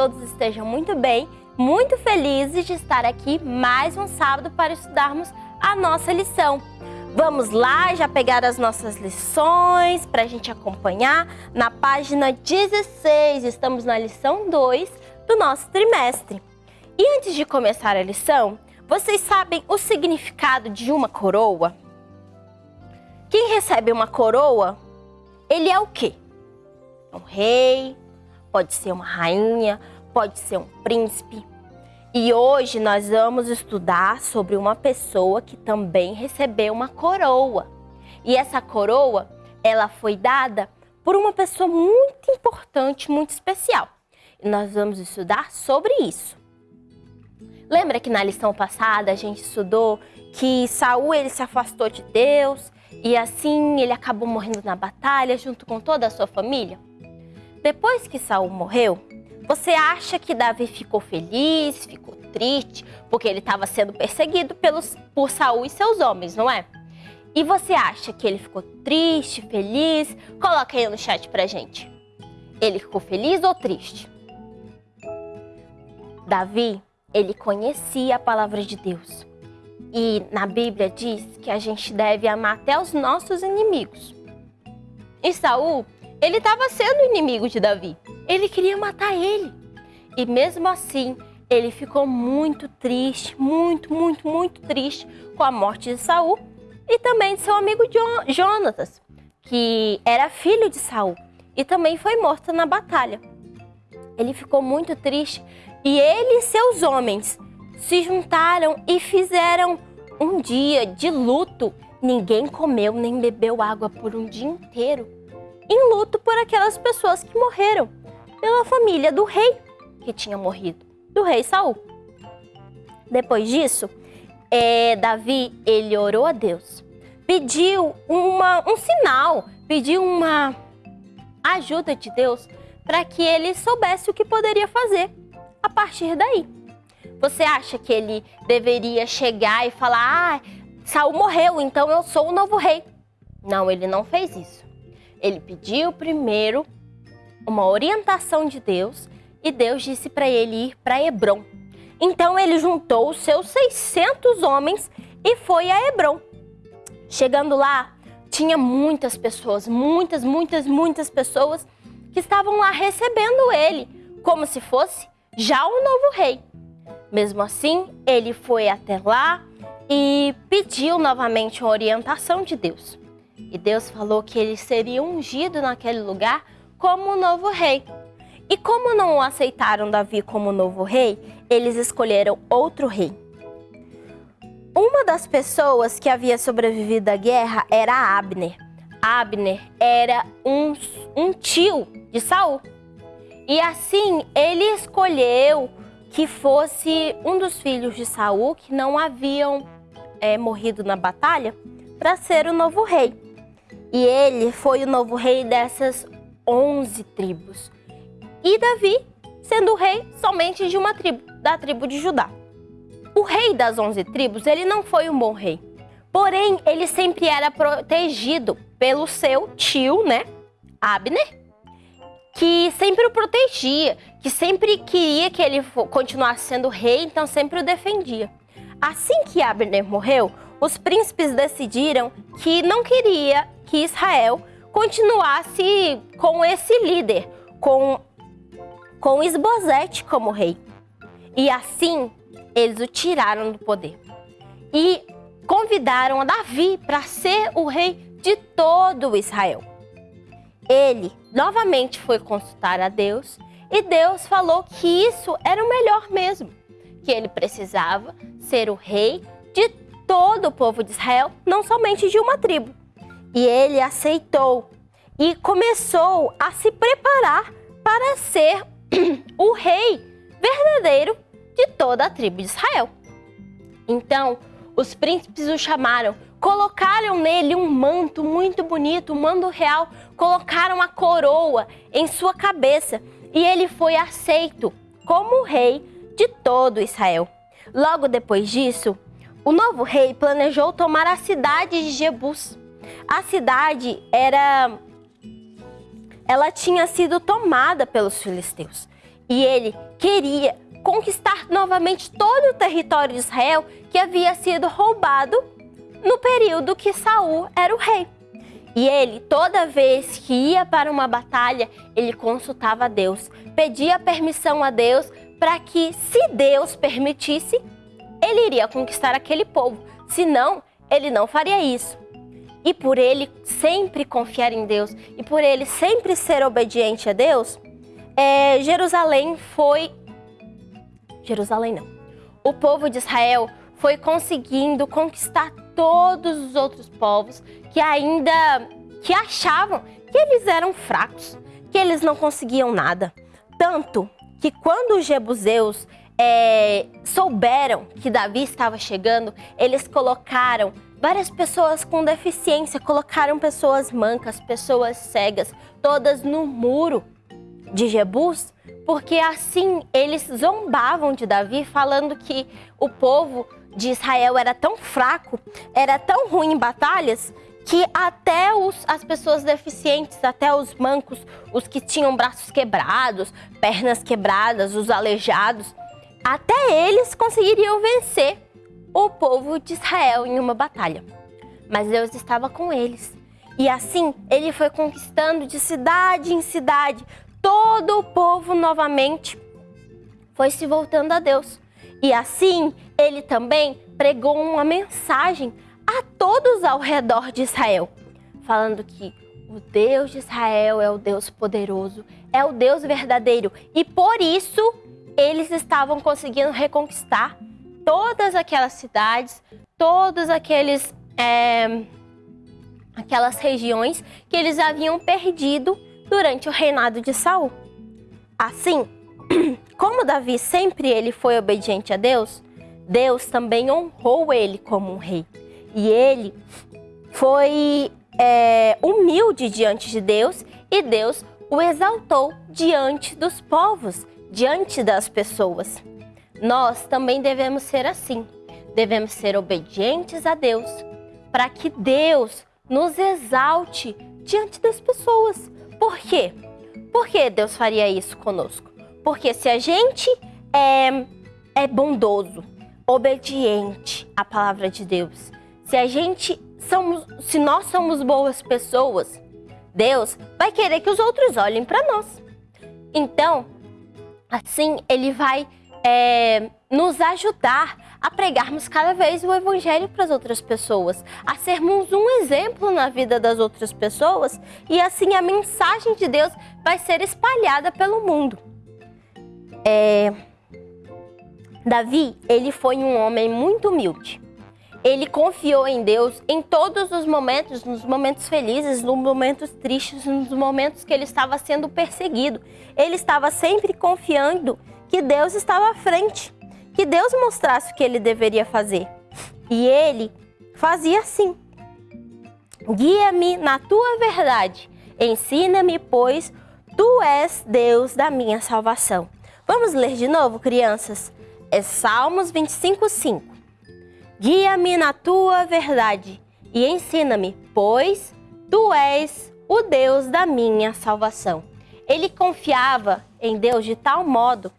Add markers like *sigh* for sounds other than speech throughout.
todos estejam muito bem, muito felizes de estar aqui mais um sábado para estudarmos a nossa lição. Vamos lá já pegar as nossas lições para a gente acompanhar na página 16. Estamos na lição 2 do nosso trimestre. E antes de começar a lição, vocês sabem o significado de uma coroa? Quem recebe uma coroa ele é o quê? Um rei, pode ser uma rainha, pode ser um príncipe. E hoje nós vamos estudar sobre uma pessoa que também recebeu uma coroa. E essa coroa, ela foi dada por uma pessoa muito importante, muito especial. E nós vamos estudar sobre isso. Lembra que na lição passada a gente estudou que Saul ele se afastou de Deus e assim ele acabou morrendo na batalha junto com toda a sua família? Depois que Saul morreu, você acha que Davi ficou feliz, ficou triste, porque ele estava sendo perseguido pelos, por Saul e seus homens, não é? E você acha que ele ficou triste, feliz? Coloca aí no chat pra gente. Ele ficou feliz ou triste? Davi, ele conhecia a palavra de Deus. E na Bíblia diz que a gente deve amar até os nossos inimigos. E Saul, ele estava sendo inimigo de Davi. Ele queria matar ele. E mesmo assim, ele ficou muito triste, muito, muito, muito triste com a morte de Saul e também de seu amigo Jo- Jonatas, que era filho de Saul e também foi morto na batalha. Ele ficou muito triste e ele e seus homens se juntaram e fizeram um dia de luto. Ninguém comeu nem bebeu água por um dia inteiro. Em luto por aquelas pessoas que morreram, pela família do rei que tinha morrido, do rei Saul. Depois disso, eh, Davi ele orou a Deus, pediu uma, um sinal, pediu uma ajuda de Deus para que ele soubesse o que poderia fazer a partir daí. Você acha que ele deveria chegar e falar: "Ah, Saul morreu, então eu sou o novo rei"? Não, ele não fez isso. Ele pediu primeiro uma orientação de Deus e Deus disse para ele ir para Hebron. Então ele juntou os seus 600 homens e foi a Hebron. Chegando lá, tinha muitas pessoas, muitas, muitas, muitas pessoas que estavam lá recebendo ele, como se fosse já o novo rei. Mesmo assim, ele foi até lá e pediu novamente uma orientação de Deus. E Deus falou que ele seria ungido naquele lugar como o novo rei. E como não aceitaram Davi como novo rei, eles escolheram outro rei. Uma das pessoas que havia sobrevivido à guerra era Abner. Abner era um, um tio de Saul. E assim ele escolheu que fosse um dos filhos de Saul que não haviam é, morrido na batalha para ser o novo rei. E ele foi o novo rei dessas 11 tribos. E Davi sendo rei somente de uma tribo, da tribo de Judá. O rei das 11 tribos, ele não foi um bom rei. Porém, ele sempre era protegido pelo seu tio, né, Abner, que sempre o protegia, que sempre queria que ele continuasse sendo rei, então sempre o defendia. Assim que Abner morreu, os príncipes decidiram que não queria que Israel continuasse com esse líder, com, com Esbozete como rei. E assim, eles o tiraram do poder. E convidaram Davi para ser o rei de todo Israel. Ele novamente foi consultar a Deus e Deus falou que isso era o melhor mesmo, que ele precisava ser o rei de todo o povo de Israel, não somente de uma tribo. E ele aceitou e começou a se preparar para ser *clears throat* o rei verdadeiro de toda a tribo de Israel. Então, os príncipes o chamaram, colocaram nele um manto muito bonito, um manto real, colocaram a coroa em sua cabeça e ele foi aceito como rei de todo Israel. Logo depois disso, o novo rei planejou tomar a cidade de Jebus. A cidade era ela tinha sido tomada pelos filisteus e ele queria conquistar novamente todo o território de Israel que havia sido roubado no período que Saul era o rei. E ele, toda vez que ia para uma batalha, ele consultava a Deus, pedia permissão a Deus para que, se Deus permitisse, ele iria conquistar aquele povo. Senão, ele não faria isso. E por ele sempre confiar em Deus e por ele sempre ser obediente a Deus, é, Jerusalém foi Jerusalém não. O povo de Israel foi conseguindo conquistar todos os outros povos que ainda que achavam que eles eram fracos, que eles não conseguiam nada. Tanto que quando os jebuseus é, souberam que Davi estava chegando, eles colocaram várias pessoas com deficiência, colocaram pessoas mancas, pessoas cegas, todas no muro de Jebus porque assim eles zombavam de Davi, falando que o povo de Israel era tão fraco, era tão ruim em batalhas, que até os, as pessoas deficientes, até os mancos, os que tinham braços quebrados, pernas quebradas, os aleijados, até eles conseguiriam vencer o povo de Israel em uma batalha. Mas Deus estava com eles. E assim ele foi conquistando de cidade em cidade todo o povo novamente foi se voltando a Deus. E assim, ele também pregou uma mensagem a todos ao redor de Israel, falando que o Deus de Israel é o Deus poderoso, é o Deus verdadeiro. E por isso, eles estavam conseguindo reconquistar todas aquelas cidades, todos aqueles... É, aquelas regiões que eles haviam perdido durante o reinado de Saul. Assim, *clears throat* como Davi sempre ele foi obediente a Deus, Deus também honrou ele como um rei. E ele foi é, humilde diante de Deus e Deus o exaltou diante dos povos, diante das pessoas. Nós também devemos ser assim. Devemos ser obedientes a Deus para que Deus nos exalte diante das pessoas. Por quê? Por que Deus faria isso conosco? Porque se a gente é, é bondoso, obediente à palavra de Deus, se a gente somos, se nós somos boas pessoas, Deus vai querer que os outros olhem para nós. Então, assim, Ele vai é, nos ajudar a pregarmos cada vez o Evangelho para as outras pessoas, a sermos um exemplo na vida das outras pessoas e assim a mensagem de Deus vai ser espalhada pelo mundo. É... Davi, ele foi um homem muito humilde. Ele confiou em Deus em todos os momentos, nos momentos felizes, nos momentos tristes, nos momentos que ele estava sendo perseguido. Ele estava sempre confiando que Deus estava à frente, que Deus mostrasse o que ele deveria fazer. E ele fazia assim: Guia-me na tua verdade, ensina-me, pois tu és Deus da minha salvação. Vamos ler de novo, crianças? É Salmos 25, 5. Guia-me na tua verdade e ensina-me, pois tu és o Deus da minha salvação. Ele confiava em Deus de tal modo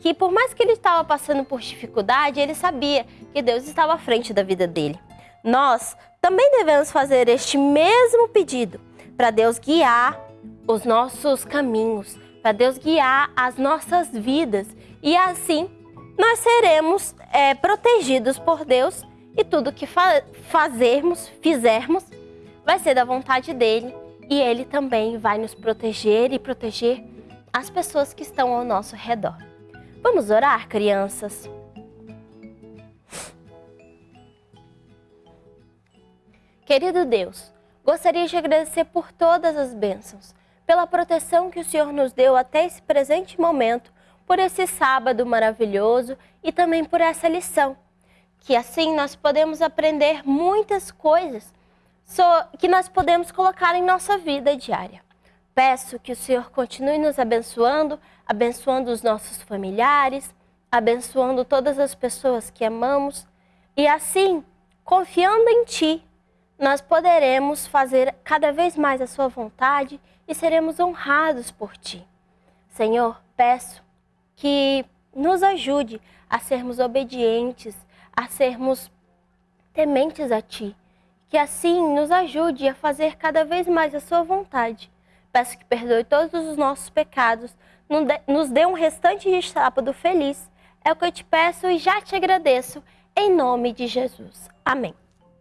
que, por mais que ele estava passando por dificuldade, ele sabia que Deus estava à frente da vida dele. Nós também devemos fazer este mesmo pedido para Deus guiar os nossos caminhos, para Deus guiar as nossas vidas e assim nós seremos é, protegidos por Deus e tudo que fa fazermos, fizermos, vai ser da vontade dele e ele também vai nos proteger e proteger as pessoas que estão ao nosso redor. Vamos orar, crianças? Querido Deus, gostaria de agradecer por todas as bênçãos, pela proteção que o Senhor nos deu até esse presente momento por esse sábado maravilhoso e também por essa lição. Que assim nós podemos aprender muitas coisas que nós podemos colocar em nossa vida diária. Peço que o Senhor continue nos abençoando, abençoando os nossos familiares, abençoando todas as pessoas que amamos e assim, confiando em Ti, nós poderemos fazer cada vez mais a Sua vontade e seremos honrados por Ti. Senhor, peço que nos ajude a sermos obedientes, a sermos tementes a Ti. Que assim nos ajude a fazer cada vez mais a Sua vontade. Peço que perdoe todos os nossos pecados, nos dê um restante de sábado feliz. É o que eu te peço e já te agradeço, em nome de Jesus. Amém.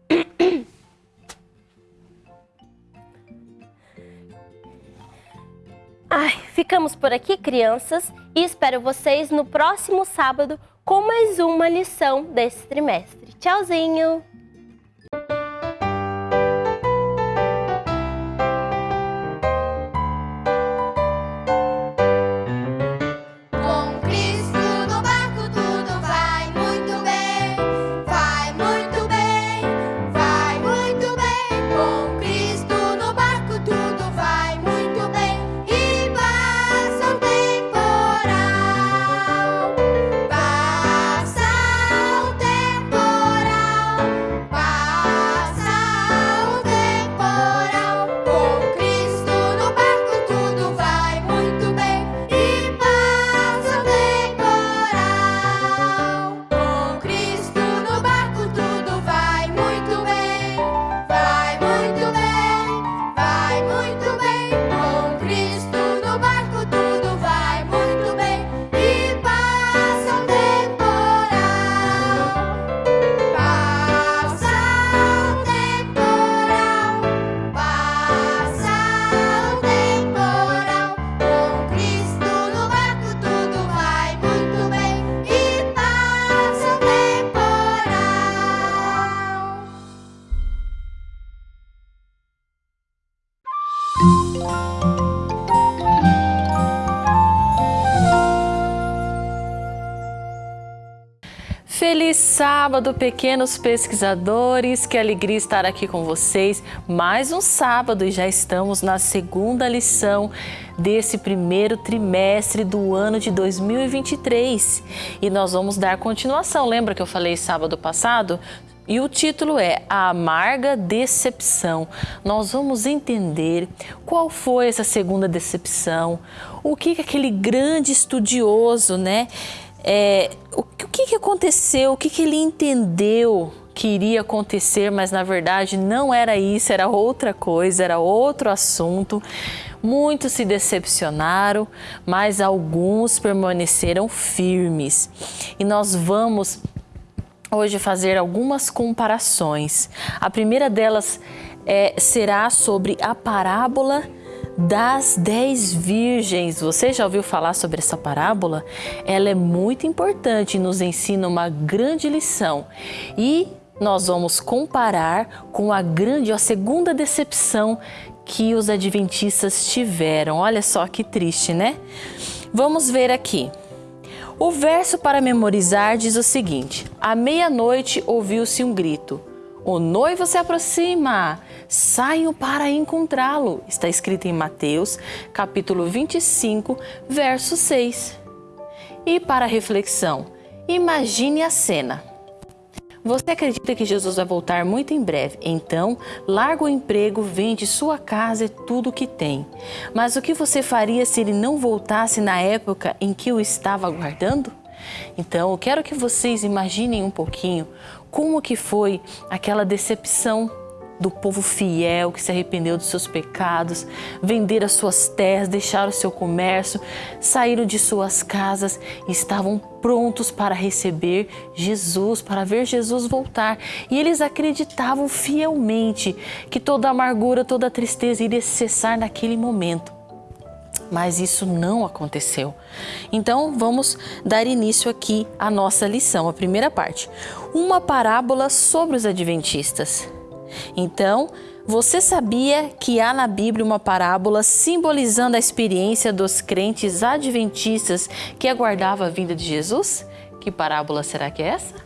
*coughs* Ai, ficamos por aqui, crianças, e espero vocês no próximo sábado com mais uma lição desse trimestre. Tchauzinho! Sábado, pequenos pesquisadores, que alegria estar aqui com vocês. Mais um sábado e já estamos na segunda lição desse primeiro trimestre do ano de 2023. E nós vamos dar continuação. Lembra que eu falei sábado passado e o título é A Amarga Decepção. Nós vamos entender qual foi essa segunda decepção, o que, que aquele grande estudioso, né? É, o, o que, que aconteceu, o que, que ele entendeu que iria acontecer, mas na verdade não era isso, era outra coisa, era outro assunto. Muitos se decepcionaram, mas alguns permaneceram firmes. E nós vamos hoje fazer algumas comparações. A primeira delas é, será sobre a parábola das dez virgens. Você já ouviu falar sobre essa parábola? Ela é muito importante e nos ensina uma grande lição. E nós vamos comparar com a grande, a segunda decepção que os adventistas tiveram. Olha só que triste, né? Vamos ver aqui. O verso para memorizar diz o seguinte: À meia-noite ouviu-se um grito. O noivo se aproxima, saiam para encontrá-lo. Está escrito em Mateus, capítulo 25, verso 6. E para reflexão, imagine a cena. Você acredita que Jesus vai voltar muito em breve, então larga o emprego, vende sua casa e tudo o que tem. Mas o que você faria se ele não voltasse na época em que o estava aguardando? Então, eu quero que vocês imaginem um pouquinho como que foi aquela decepção do povo fiel que se arrependeu dos seus pecados, venderam as suas terras, deixaram o seu comércio, saíram de suas casas e estavam prontos para receber Jesus, para ver Jesus voltar. E eles acreditavam fielmente que toda amargura, toda tristeza iria cessar naquele momento. Mas isso não aconteceu. Então vamos dar início aqui à nossa lição, a primeira parte. Uma parábola sobre os adventistas. Então, você sabia que há na Bíblia uma parábola simbolizando a experiência dos crentes adventistas que aguardavam a vinda de Jesus? Que parábola será que é essa?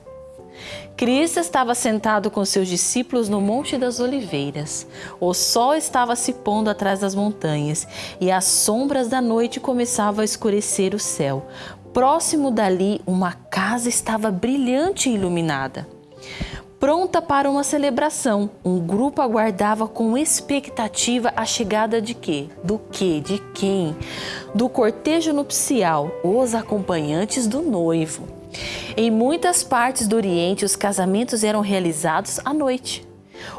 Cristo estava sentado com seus discípulos no Monte das Oliveiras. O sol estava se pondo atrás das montanhas e as sombras da noite começavam a escurecer o céu. Próximo dali, uma casa estava brilhante e iluminada pronta para uma celebração. Um grupo aguardava com expectativa a chegada de quê? Do que? De quem? Do cortejo nupcial, os acompanhantes do noivo. Em muitas partes do Oriente, os casamentos eram realizados à noite.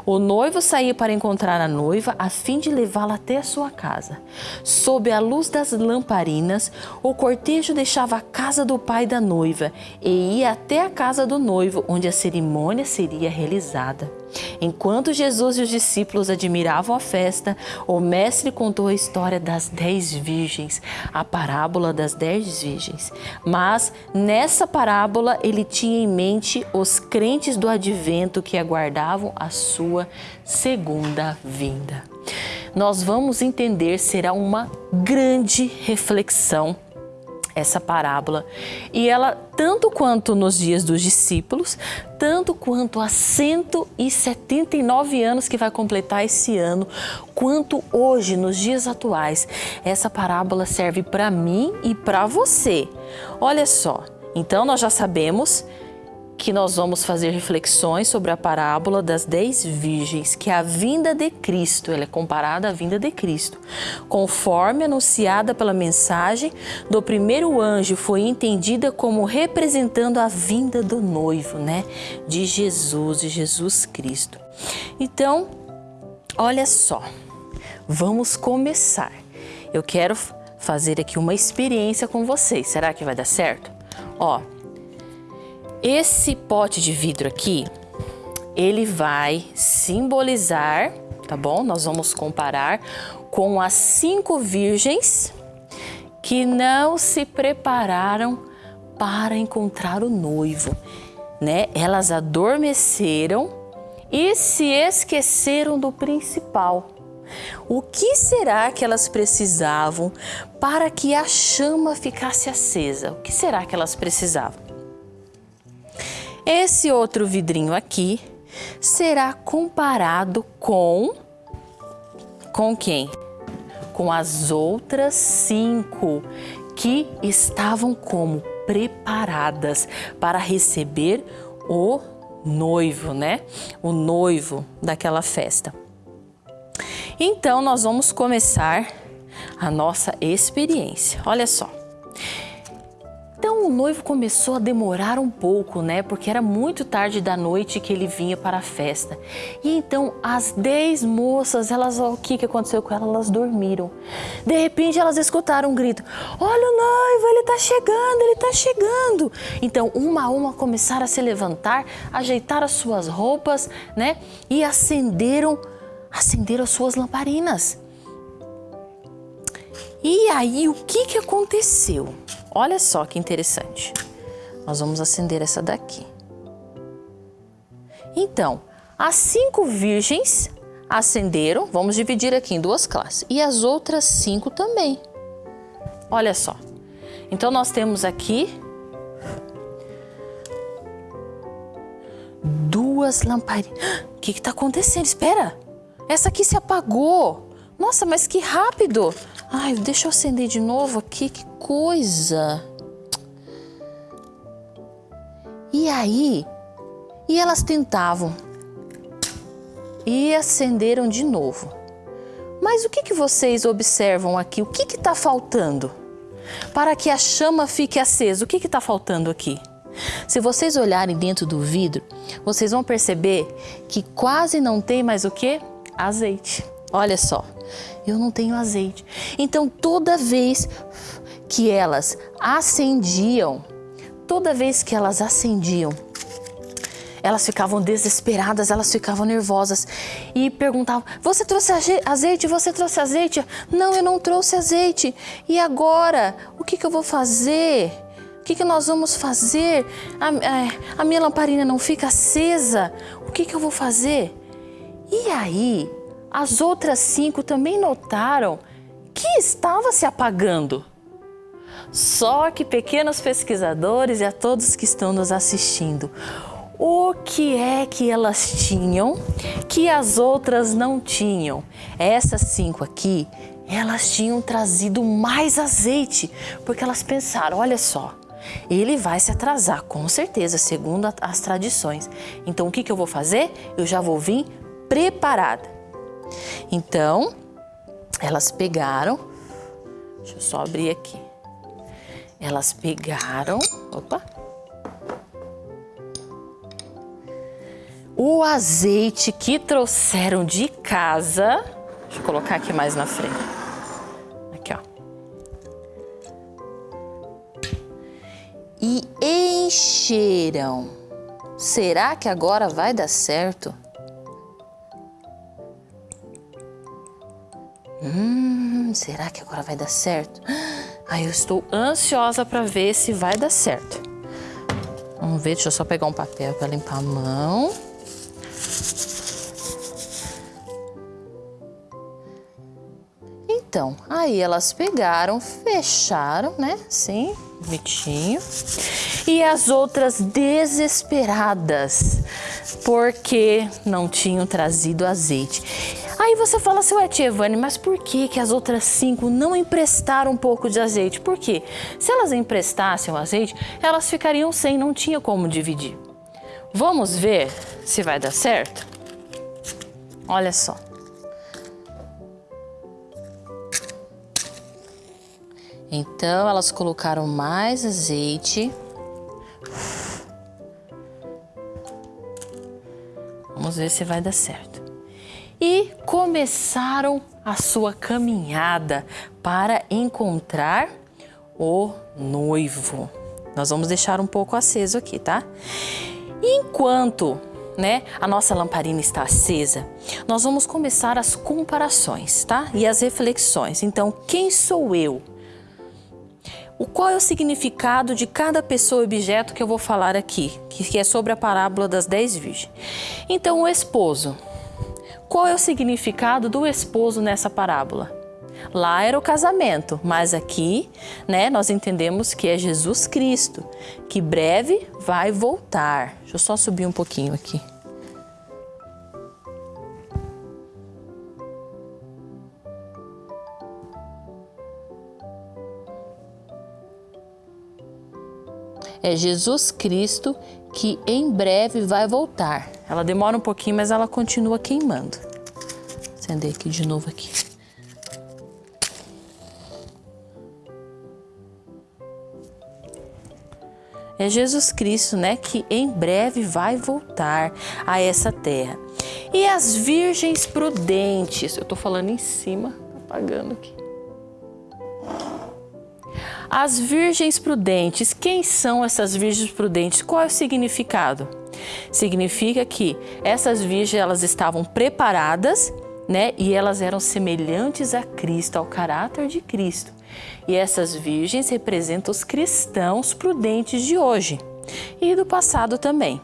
O noivo saía para encontrar a noiva a fim de levá-la até a sua casa. Sob a luz das lamparinas, o cortejo deixava a casa do pai da noiva e ia até a casa do noivo, onde a cerimônia seria realizada. Enquanto Jesus e os discípulos admiravam a festa, o mestre contou a história das dez virgens, a parábola das dez virgens. Mas nessa parábola ele tinha em mente os crentes do advento que aguardavam a sua segunda vinda. Nós vamos entender, será uma grande reflexão essa parábola. E ela, tanto quanto nos dias dos discípulos, tanto quanto há 179 anos que vai completar esse ano, quanto hoje, nos dias atuais, essa parábola serve para mim e para você. Olha só, então nós já sabemos que nós vamos fazer reflexões sobre a parábola das dez virgens, que a vinda de Cristo, ela é comparada à vinda de Cristo. Conforme anunciada pela mensagem do primeiro anjo, foi entendida como representando a vinda do noivo, né? De Jesus, de Jesus Cristo. Então, olha só, vamos começar. Eu quero fazer aqui uma experiência com vocês. Será que vai dar certo? Ó, esse pote de vidro aqui, ele vai simbolizar, tá bom? Nós vamos comparar com as cinco virgens que não se prepararam para encontrar o noivo, né? Elas adormeceram e se esqueceram do principal. O que será que elas precisavam para que a chama ficasse acesa? O que será que elas precisavam? Esse outro vidrinho aqui será comparado com com quem? Com as outras cinco que estavam como preparadas para receber o noivo, né? O noivo daquela festa. Então nós vamos começar a nossa experiência. Olha só. Então o noivo começou a demorar um pouco, né? Porque era muito tarde da noite que ele vinha para a festa. E então as dez moças, elas, o que, que aconteceu com elas? Elas dormiram. De repente elas escutaram um grito: Olha o noivo, ele está chegando, ele está chegando. Então uma a uma começaram a se levantar, ajeitar as suas roupas, né? E acenderam, acenderam as suas lamparinas. E aí o que, que aconteceu? Olha só que interessante. Nós vamos acender essa daqui. Então, as cinco virgens acenderam, vamos dividir aqui em duas classes, e as outras cinco também. Olha só. Então, nós temos aqui duas lamparinas. *gasps* O que está acontecendo? Espera! Essa aqui se apagou. Nossa, mas que rápido! Ai, deixa eu acender de novo aqui, que coisa! E aí, e elas tentavam e acenderam de novo. Mas o que, que vocês observam aqui? O que está faltando? Para que a chama fique acesa, o que está faltando aqui? Se vocês olharem dentro do vidro, vocês vão perceber que quase não tem mais o que? Azeite. Olha só, eu não tenho azeite. Então, toda vez que elas acendiam, toda vez que elas acendiam, elas ficavam desesperadas, elas ficavam nervosas e perguntavam: Você trouxe azeite? Você trouxe azeite? Não, eu não trouxe azeite. E agora? O que, que eu vou fazer? O que, que nós vamos fazer? A, a, a minha lamparina não fica acesa. O que, que eu vou fazer? E aí, as outras cinco também notaram que estava se apagando. Só que pequenos pesquisadores e a todos que estão nos assistindo, o que é que elas tinham que as outras não tinham? Essas cinco aqui, elas tinham trazido mais azeite, porque elas pensaram, olha só, ele vai se atrasar, com certeza, segundo as tradições. Então, o que, que eu vou fazer? Eu já vou vir preparada. Então, elas pegaram, deixa eu só abrir aqui. Elas pegaram, opa, o azeite que trouxeram de casa. Deixa eu colocar aqui mais na frente. Aqui, ó. E encheram. Será que agora vai dar certo? Hum, será que agora vai dar certo? Ai, eu estou ansiosa para ver se vai dar certo. Vamos ver, deixa eu só pegar um papel para limpar a mão. Então, aí elas pegaram, fecharam, né? Sim, bonitinho. E as outras desesperadas, porque não tinham trazido azeite. Aí você fala assim, ué, tia Evane, mas por que, que as outras cinco não emprestaram um pouco de azeite? Por quê? Se elas emprestassem o azeite, elas ficariam sem, não tinha como dividir. Vamos ver se vai dar certo? Olha só. Então, elas colocaram mais azeite. Vamos ver se vai dar certo e começaram a sua caminhada para encontrar o noivo. Nós vamos deixar um pouco aceso aqui, tá? Enquanto né, a nossa lamparina está acesa, nós vamos começar as comparações, tá? E as reflexões. Então, quem sou eu? O qual é o significado de cada pessoa e objeto que eu vou falar aqui, que é sobre a parábola das dez virgens. Então, o esposo, qual é o significado do esposo nessa parábola? Lá era o casamento, mas aqui, né, nós entendemos que é Jesus Cristo, que breve vai voltar. Deixa eu só subir um pouquinho aqui. É Jesus Cristo que em breve vai voltar. Ela demora um pouquinho, mas ela continua queimando. Acender aqui de novo aqui. É Jesus Cristo, né, que em breve vai voltar a essa terra. E as virgens prudentes, eu tô falando em cima, apagando aqui. As virgens prudentes, quem são essas virgens prudentes? Qual é o significado? Significa que essas virgens elas estavam preparadas, né? E elas eram semelhantes a Cristo, ao caráter de Cristo. E essas virgens representam os cristãos prudentes de hoje e do passado também.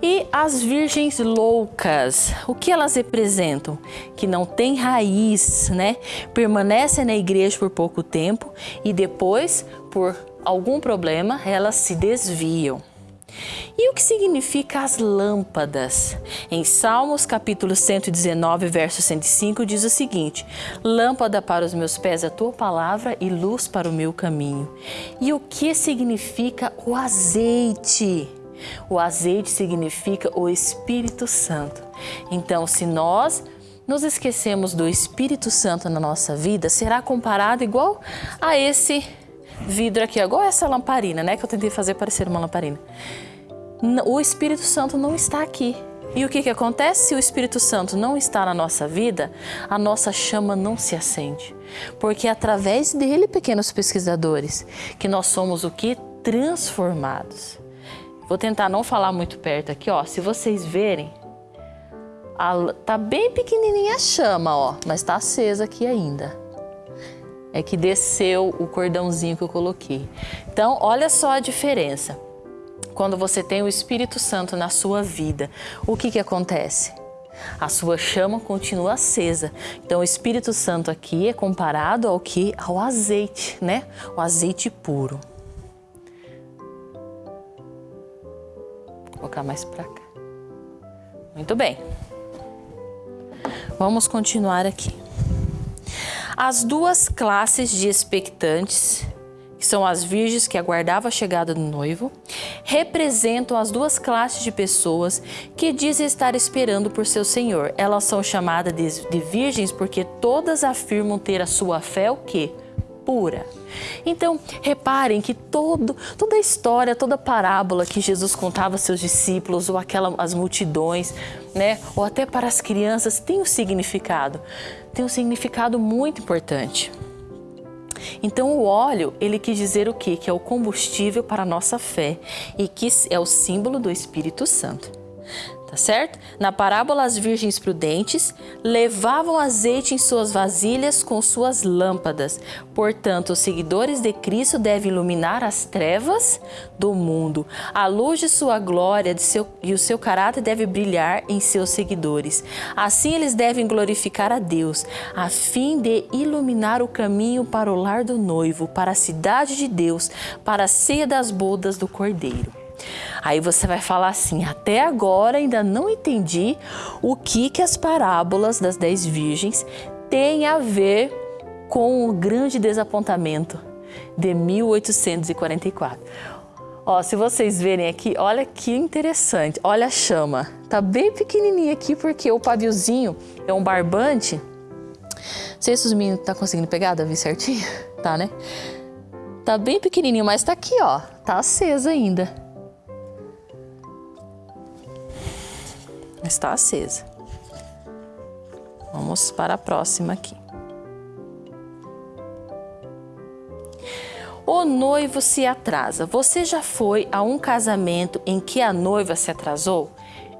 E as virgens loucas, o que elas representam? Que não têm raiz, né? Permanecem na igreja por pouco tempo e depois, por algum problema, elas se desviam. E o que significa as lâmpadas? Em Salmos capítulo 119, verso 105 diz o seguinte: Lâmpada para os meus pés a tua palavra e luz para o meu caminho. E o que significa o azeite? O azeite significa o Espírito Santo. Então, se nós nos esquecemos do Espírito Santo na nossa vida, será comparado igual a esse vidro aqui, igual essa lamparina, né? Que eu tentei fazer parecer uma lamparina. O Espírito Santo não está aqui. E o que, que acontece se o Espírito Santo não está na nossa vida? A nossa chama não se acende. Porque é através dele, pequenos pesquisadores, que nós somos o que? Transformados. Vou tentar não falar muito perto aqui, ó. Se vocês verem, a, tá bem pequenininha a chama, ó, mas tá acesa aqui ainda. É que desceu o cordãozinho que eu coloquei. Então, olha só a diferença. Quando você tem o Espírito Santo na sua vida, o que que acontece? A sua chama continua acesa. Então, o Espírito Santo aqui é comparado ao que? Ao azeite, né? O azeite puro. Colocar mais para cá. Muito bem. Vamos continuar aqui. As duas classes de expectantes, que são as virgens que aguardavam a chegada do noivo, representam as duas classes de pessoas que dizem estar esperando por seu Senhor. Elas são chamadas de, de virgens porque todas afirmam ter a sua fé o quê? Pura. Então, reparem que todo, toda a história, toda a parábola que Jesus contava aos seus discípulos, ou aquela, as multidões, né, ou até para as crianças, tem um significado. Tem um significado muito importante. Então, o óleo, ele quis dizer o quê? Que é o combustível para a nossa fé e que é o símbolo do Espírito Santo tá certo? Na parábola, as virgens prudentes levavam azeite em suas vasilhas com suas lâmpadas. Portanto, os seguidores de Cristo devem iluminar as trevas do mundo. A luz de sua glória de seu, e o seu caráter deve brilhar em seus seguidores. Assim, eles devem glorificar a Deus, a fim de iluminar o caminho para o lar do noivo, para a cidade de Deus, para a ceia das bodas do Cordeiro. Aí você vai falar assim: até agora ainda não entendi o que, que as parábolas das dez virgens têm a ver com o grande desapontamento de 1844. Ó, se vocês verem aqui, olha que interessante, olha a chama. Tá bem pequenininha aqui porque o paviozinho é um barbante. Não sei se os meninos tá conseguindo pegar, Davi, certinho? *laughs* Tá, né? Tá bem pequenininho, mas tá aqui, ó. Tá acesa ainda. Está acesa. Vamos para a próxima aqui. O noivo se atrasa. Você já foi a um casamento em que a noiva se atrasou?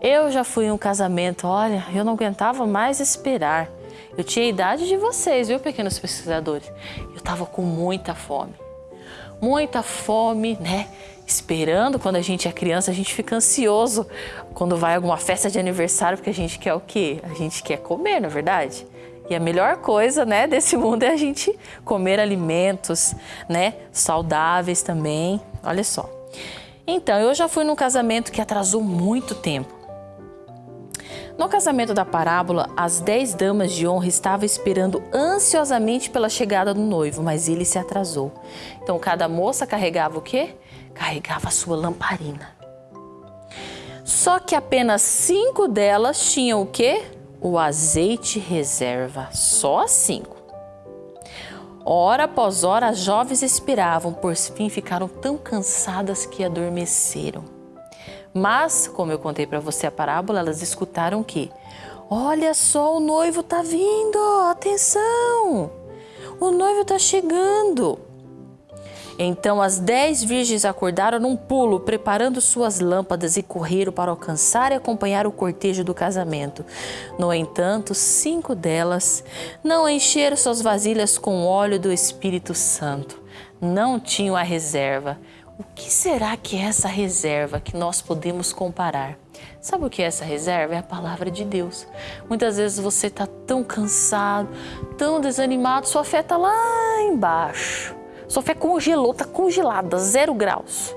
Eu já fui em um casamento, olha, eu não aguentava mais esperar. Eu tinha a idade de vocês, viu, pequenos pesquisadores? Eu estava com muita fome. Muita fome, né? Esperando. Quando a gente é criança, a gente fica ansioso quando vai alguma festa de aniversário, porque a gente quer o quê? A gente quer comer, na é verdade? E a melhor coisa, né, desse mundo é a gente comer alimentos, né, saudáveis também. Olha só. Então, eu já fui num casamento que atrasou muito tempo. No casamento da parábola, as dez damas de honra estavam esperando ansiosamente pela chegada do noivo, mas ele se atrasou. Então, cada moça carregava o quê? Carregava sua lamparina. Só que apenas cinco delas tinham o quê? O azeite reserva, só cinco. Hora após hora, as jovens expiravam, por fim ficaram tão cansadas que adormeceram. Mas, como eu contei para você a parábola, elas escutaram que: Olha só, o noivo está vindo, atenção! O noivo está chegando. Então as dez virgens acordaram num pulo, preparando suas lâmpadas e correram para alcançar e acompanhar o cortejo do casamento. No entanto, cinco delas não encheram suas vasilhas com óleo do Espírito Santo. Não tinham a reserva. O que será que é essa reserva que nós podemos comparar? Sabe o que é essa reserva? É a palavra de Deus. Muitas vezes você está tão cansado, tão desanimado, sua fé está lá embaixo. Fé congelou, está congelada, zero graus,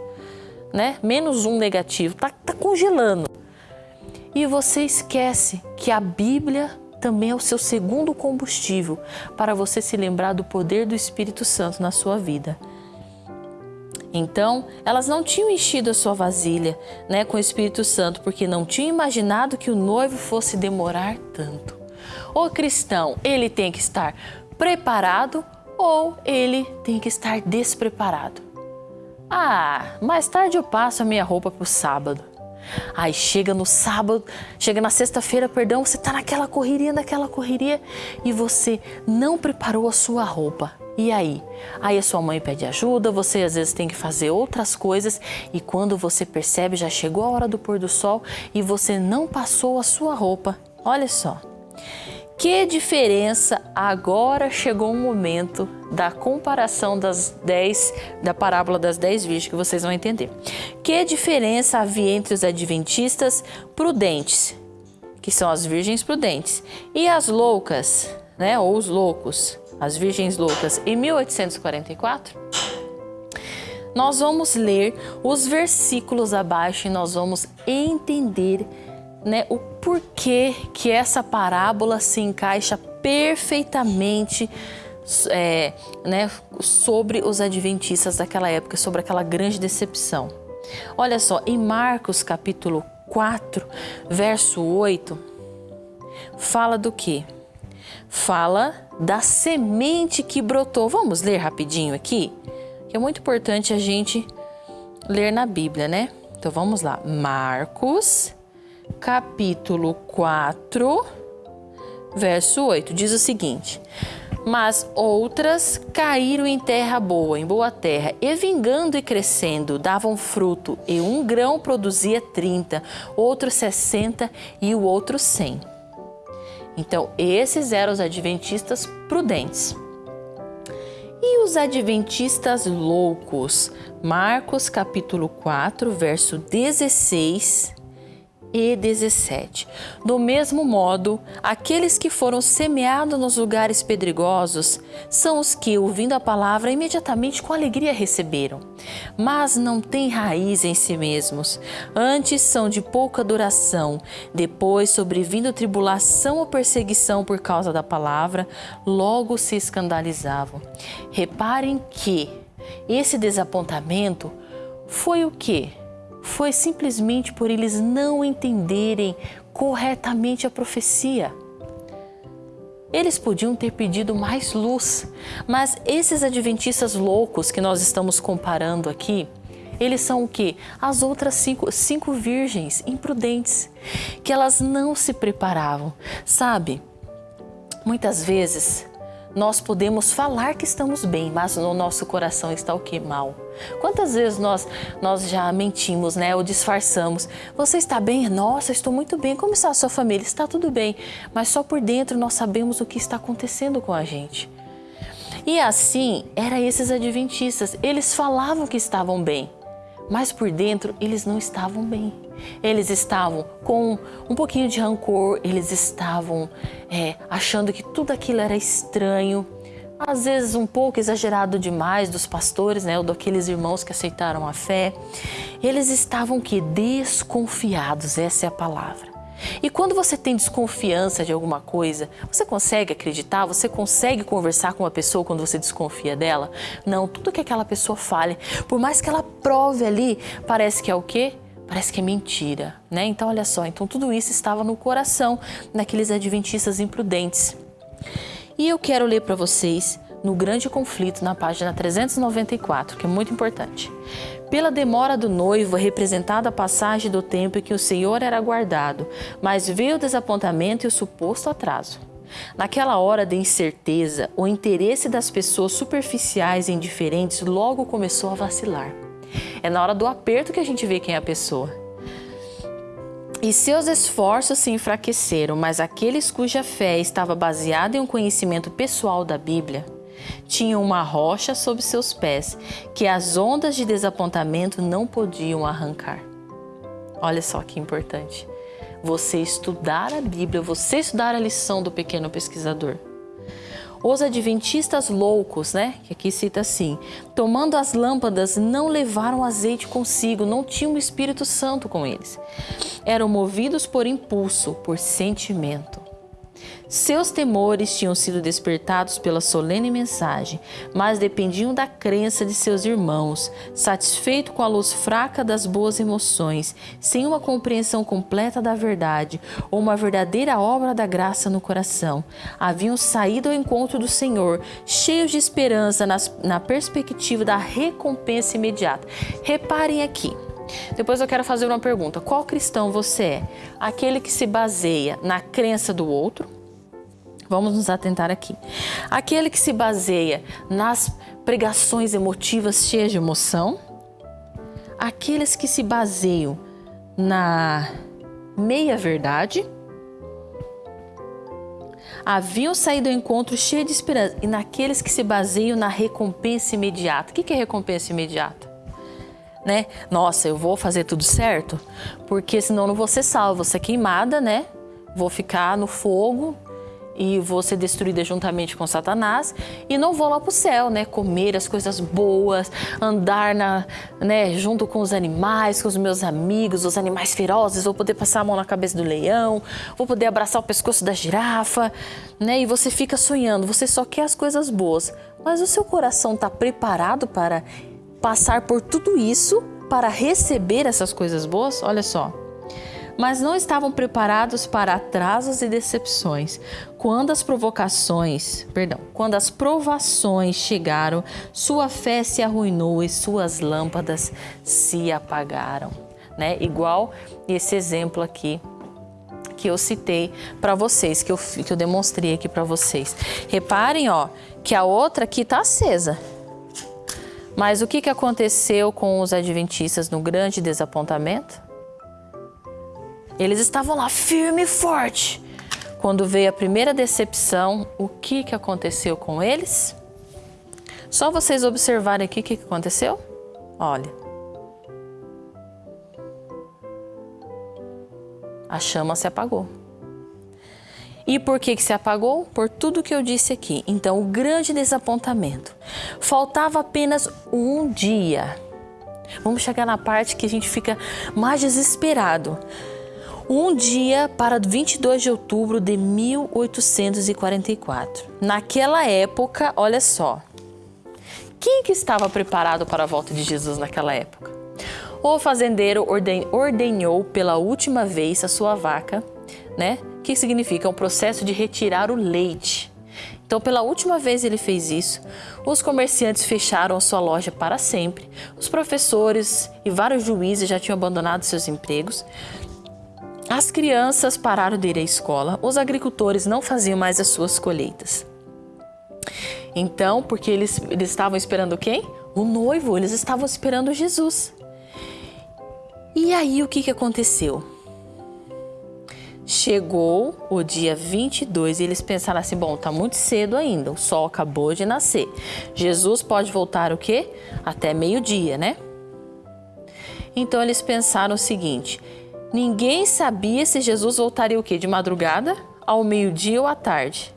né? Menos um negativo, está tá congelando. E você esquece que a Bíblia também é o seu segundo combustível para você se lembrar do poder do Espírito Santo na sua vida. Então, elas não tinham enchido a sua vasilha né, com o Espírito Santo, porque não tinham imaginado que o noivo fosse demorar tanto. O cristão, ele tem que estar preparado ou ele tem que estar despreparado. Ah, mais tarde eu passo a minha roupa para o sábado. Aí chega no sábado, chega na sexta-feira, perdão, você está naquela correria, naquela correria e você não preparou a sua roupa. E aí? Aí a sua mãe pede ajuda, você às vezes tem que fazer outras coisas e quando você percebe já chegou a hora do pôr do sol e você não passou a sua roupa. Olha só. Que diferença agora chegou o momento da comparação das dez, da parábola das dez virgens que vocês vão entender. Que diferença havia entre os adventistas prudentes, que são as virgens prudentes, e as loucas, né, ou os loucos, as virgens loucas, em 1844? Nós vamos ler os versículos abaixo e nós vamos entender né, o porquê que essa parábola se encaixa perfeitamente é, né, sobre os adventistas daquela época, sobre aquela grande decepção. Olha só, em Marcos capítulo 4, verso 8, fala do que? Fala da semente que brotou. Vamos ler rapidinho aqui? Que é muito importante a gente ler na Bíblia, né? Então vamos lá. Marcos capítulo 4, verso 8, diz o seguinte: Mas outras caíram em terra boa, em boa terra, e vingando e crescendo, davam fruto, e um grão produzia 30, outro 60 e o outro 100. Então, esses eram os adventistas prudentes. E os adventistas loucos? Marcos capítulo 4, verso 16 e 17. Do mesmo modo, aqueles que foram semeados nos lugares pedregosos são os que, ouvindo a palavra, imediatamente com alegria receberam, mas não têm raiz em si mesmos. Antes são de pouca duração. Depois, sobrevindo tribulação ou perseguição por causa da palavra, logo se escandalizavam. Reparem que esse desapontamento foi o que? Foi simplesmente por eles não entenderem corretamente a profecia. Eles podiam ter pedido mais luz, mas esses adventistas loucos que nós estamos comparando aqui, eles são o que? As outras cinco, cinco virgens imprudentes, que elas não se preparavam. Sabe, muitas vezes nós podemos falar que estamos bem, mas no nosso coração está o que? Mal. Quantas vezes nós, nós já mentimos, né? Ou disfarçamos. Você está bem? Nossa, estou muito bem. Como está a sua família? Está tudo bem. Mas só por dentro nós sabemos o que está acontecendo com a gente. E assim, era esses adventistas. Eles falavam que estavam bem, mas por dentro eles não estavam bem. Eles estavam com um pouquinho de rancor, eles estavam é, achando que tudo aquilo era estranho, às vezes um pouco exagerado demais dos pastores, né, ou daqueles irmãos que aceitaram a fé. Eles estavam que desconfiados, essa é a palavra. E quando você tem desconfiança de alguma coisa, você consegue acreditar? Você consegue conversar com uma pessoa quando você desconfia dela? Não, tudo que aquela pessoa fale, por mais que ela prove ali, parece que é o quê? Parece que é mentira, né? Então olha só, então tudo isso estava no coração daqueles adventistas imprudentes. E eu quero ler para vocês no grande conflito na página 394, que é muito importante. Pela demora do noivo é representada a passagem do tempo em que o Senhor era guardado, mas veio o desapontamento e o suposto atraso. Naquela hora de incerteza, o interesse das pessoas superficiais e indiferentes logo começou a vacilar. É na hora do aperto que a gente vê quem é a pessoa. E seus esforços se enfraqueceram, mas aqueles cuja fé estava baseada em um conhecimento pessoal da Bíblia tinham uma rocha sob seus pés que as ondas de desapontamento não podiam arrancar. Olha só que importante. Você estudar a Bíblia, você estudar a lição do pequeno pesquisador. Os adventistas loucos, né? Que aqui cita assim: tomando as lâmpadas, não levaram azeite consigo, não tinham o Espírito Santo com eles. Eram movidos por impulso, por sentimento. Seus temores tinham sido despertados pela solene mensagem, mas dependiam da crença de seus irmãos. Satisfeito com a luz fraca das boas emoções, sem uma compreensão completa da verdade ou uma verdadeira obra da graça no coração, haviam saído ao encontro do Senhor, cheios de esperança nas, na perspectiva da recompensa imediata. Reparem aqui. Depois eu quero fazer uma pergunta: qual cristão você é? Aquele que se baseia na crença do outro? Vamos nos atentar aqui. Aquele que se baseia nas pregações emotivas cheias de emoção, aqueles que se baseiam na meia-verdade, haviam saído ao encontro cheio de esperança, e naqueles que se baseiam na recompensa imediata. O que é recompensa imediata? Né? Nossa, eu vou fazer tudo certo, porque senão não vou ser salvo, vou ser queimada, né? Vou ficar no fogo e vou ser destruída juntamente com Satanás. E não vou lá para o céu, né? Comer as coisas boas, andar na, né, junto com os animais, com os meus amigos, os animais ferozes, vou poder passar a mão na cabeça do leão, vou poder abraçar o pescoço da girafa, né? E você fica sonhando, você só quer as coisas boas, mas o seu coração está preparado para passar por tudo isso para receber essas coisas boas? Olha só mas não estavam preparados para atrasos e decepções. Quando as provocações, perdão, quando as provações chegaram, sua fé se arruinou e suas lâmpadas se apagaram, né? Igual esse exemplo aqui que eu citei para vocês, que eu, que eu demonstrei aqui para vocês. Reparem, ó, que a outra aqui está acesa. Mas o que, que aconteceu com os adventistas no grande desapontamento? Eles estavam lá firme e forte. Quando veio a primeira decepção, o que, que aconteceu com eles? Só vocês observarem aqui o que, que aconteceu? Olha. A chama se apagou. E por que, que se apagou? Por tudo que eu disse aqui. Então, o grande desapontamento. Faltava apenas um dia. Vamos chegar na parte que a gente fica mais desesperado um dia para 22 de outubro de 1844. Naquela época, olha só, quem que estava preparado para a volta de Jesus naquela época? O fazendeiro ordenhou pela última vez a sua vaca, né? Que significa um processo de retirar o leite. Então, pela última vez ele fez isso. Os comerciantes fecharam sua loja para sempre. Os professores e vários juízes já tinham abandonado seus empregos. As crianças pararam de ir à escola, os agricultores não faziam mais as suas colheitas. Então, porque eles, eles estavam esperando quem? O noivo, eles estavam esperando Jesus. E aí o que, que aconteceu? Chegou o dia 22 e eles pensaram assim: bom, tá muito cedo ainda, o sol acabou de nascer. Jesus pode voltar o quê? Até meio-dia, né? Então eles pensaram o seguinte: Ninguém sabia se Jesus voltaria o quê? De madrugada, ao meio-dia ou à tarde.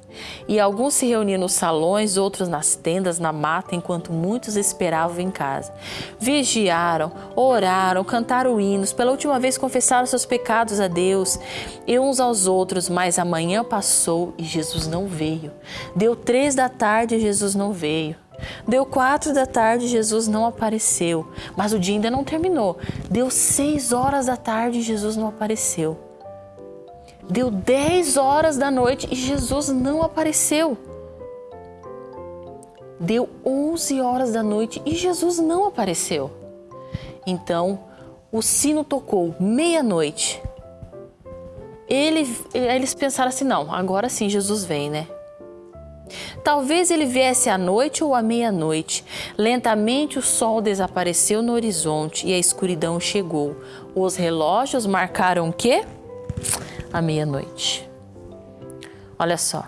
E alguns se reuniam nos salões, outros nas tendas, na mata, enquanto muitos esperavam em casa. Vigiaram, oraram, cantaram hinos, pela última vez confessaram seus pecados a Deus e uns aos outros, mas amanhã passou e Jesus não veio. Deu três da tarde e Jesus não veio. Deu quatro da tarde, Jesus não apareceu, mas o dia ainda não terminou. Deu seis horas da tarde, Jesus não apareceu. Deu dez horas da noite e Jesus não apareceu. Deu 11 horas da noite e Jesus não apareceu. Então, o sino tocou meia-noite. Ele, eles pensaram assim: não, agora sim Jesus vem, né? Talvez ele viesse à noite ou à meia-noite. Lentamente o sol desapareceu no horizonte e a escuridão chegou. Os relógios marcaram o quê? A meia-noite. Olha só.